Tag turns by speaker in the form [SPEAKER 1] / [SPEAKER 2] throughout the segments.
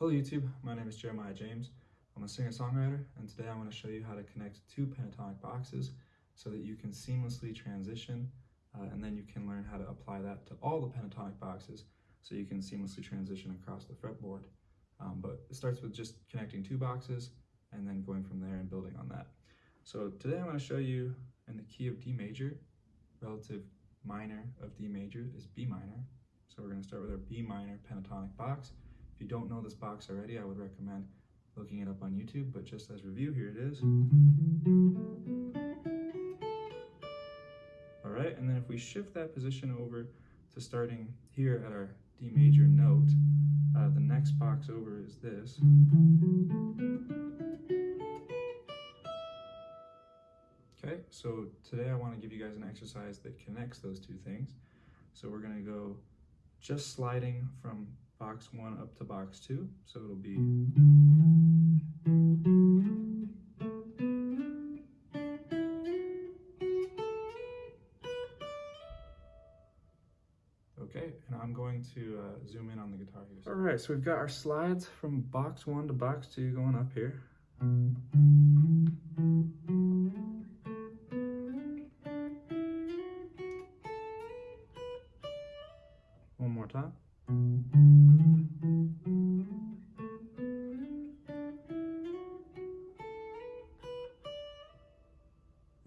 [SPEAKER 1] Hello YouTube, my name is Jeremiah James. I'm a singer-songwriter and today I'm going to show you how to connect two pentatonic boxes so that you can seamlessly transition uh, and then you can learn how to apply that to all the pentatonic boxes so you can seamlessly transition across the fretboard. Um, but it starts with just connecting two boxes and then going from there and building on that. So today I'm going to show you in the key of D major, relative minor of D major is B minor. So we're going to start with our B minor pentatonic box. If you don't know this box already, I would recommend looking it up on YouTube, but just as review, here it is. All right, and then if we shift that position over to starting here at our D major note, uh, the next box over is this. Okay, so today I want to give you guys an exercise that connects those two things. So we're going to go just sliding from box one up to box two. So it'll be Okay, and I'm going to uh, zoom in on the guitar here. All right, so we've got our slides from box one to box two going up here. One more time. And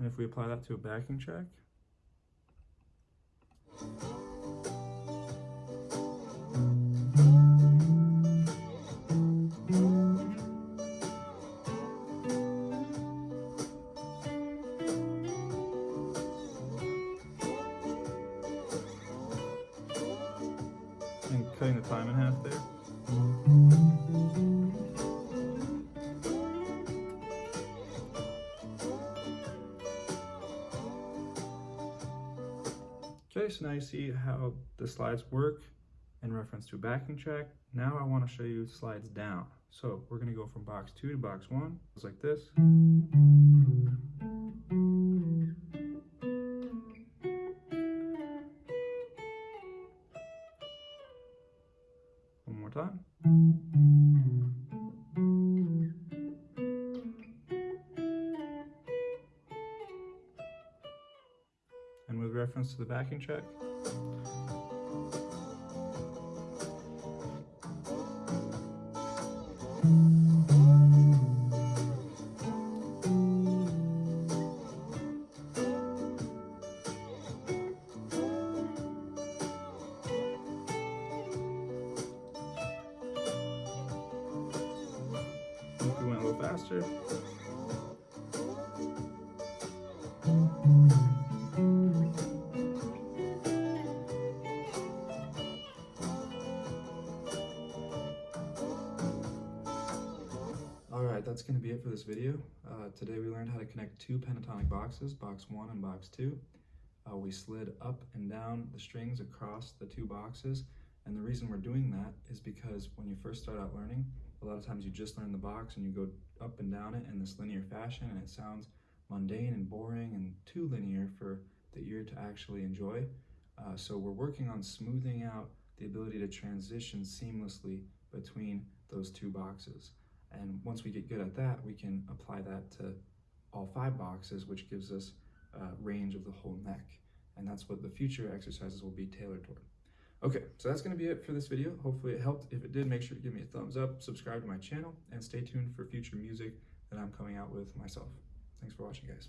[SPEAKER 1] if we apply that to a backing track, cutting the time in half there. Okay, so now you see how the slides work in reference to backing track. Now I want to show you slides down. So we're going to go from box two to box one, just like this. More time. And with reference to the backing track, faster. Alright, that's going to be it for this video. Uh, today we learned how to connect two pentatonic boxes, box 1 and box 2. Uh, we slid up and down the strings across the two boxes, and the reason we're doing that is because when you first start out learning, a lot of times you just learn the box and you go up and down it in this linear fashion, and it sounds mundane and boring and too linear for the ear to actually enjoy. Uh, so we're working on smoothing out the ability to transition seamlessly between those two boxes. And once we get good at that, we can apply that to all five boxes, which gives us uh, range of the whole neck. And that's what the future exercises will be tailored toward. Okay, so that's gonna be it for this video. Hopefully it helped. If it did, make sure to give me a thumbs up, subscribe to my channel, and stay tuned for future music that I'm coming out with myself. Thanks for watching, guys.